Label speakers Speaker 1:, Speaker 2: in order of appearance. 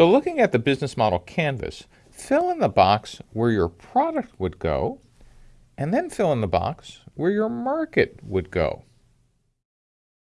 Speaker 1: So looking at the business model canvas, fill in the box where your product would go, and then fill in the box where your market would go.